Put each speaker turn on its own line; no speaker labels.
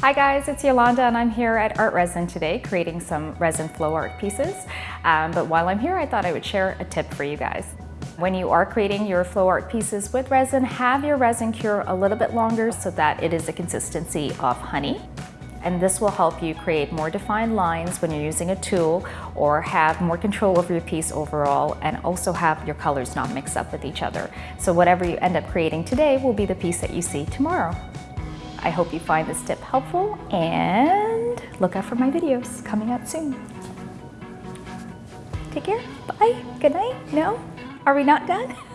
Hi guys, it's Yolanda and I'm here at ArtResin today creating some resin flow art pieces. Um, but while I'm here, I thought I would share a tip for you guys. When you are creating your flow art pieces with resin, have your resin cure a little bit longer so that it is a consistency of honey. And this will help you create more defined lines when you're using a tool or have more control over your piece overall and also have your colors not mix up with each other. So whatever you end up creating today will be the piece that you see tomorrow. I hope you find this tip helpful and look out for my videos coming out soon. Take care. Bye. Good night. No? Are we not done?